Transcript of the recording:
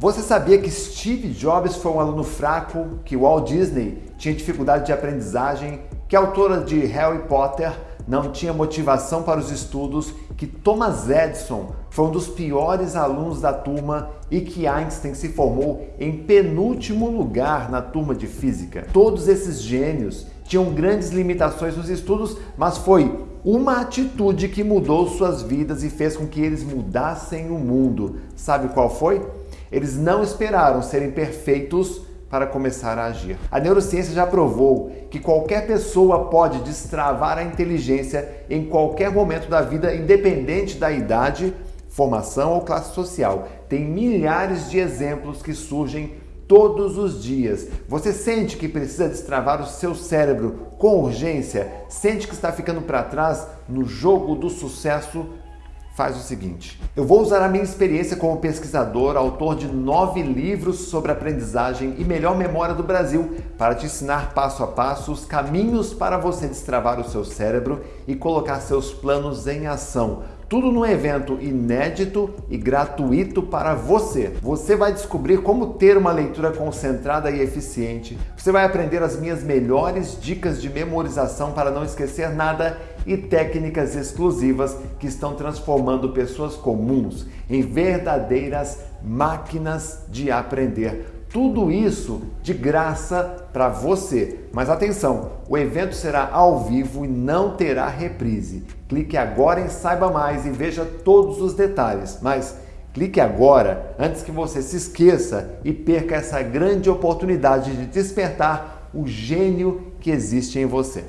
Você sabia que Steve Jobs foi um aluno fraco, que Walt Disney tinha dificuldade de aprendizagem, que a autora de Harry Potter não tinha motivação para os estudos, que Thomas Edison foi um dos piores alunos da turma e que Einstein se formou em penúltimo lugar na turma de física. Todos esses gênios tinham grandes limitações nos estudos, mas foi uma atitude que mudou suas vidas e fez com que eles mudassem o mundo. Sabe qual foi? Eles não esperaram serem perfeitos para começar a agir. A neurociência já provou que qualquer pessoa pode destravar a inteligência em qualquer momento da vida, independente da idade, formação ou classe social. Tem milhares de exemplos que surgem todos os dias. Você sente que precisa destravar o seu cérebro com urgência? Sente que está ficando para trás no jogo do sucesso? Faz o seguinte: eu vou usar a minha experiência como pesquisador, autor de nove livros sobre aprendizagem e melhor memória do Brasil, para te ensinar passo a passo os caminhos para você destravar o seu cérebro e colocar seus planos em ação. Tudo num evento inédito e gratuito para você. Você vai descobrir como ter uma leitura concentrada e eficiente. Você vai aprender as minhas melhores dicas de memorização para não esquecer nada e técnicas exclusivas que estão transformando pessoas comuns em verdadeiras máquinas de aprender. Tudo isso de graça para você. Mas atenção, o evento será ao vivo e não terá reprise. Clique agora em Saiba Mais e veja todos os detalhes. Mas clique agora antes que você se esqueça e perca essa grande oportunidade de despertar o gênio que existe em você.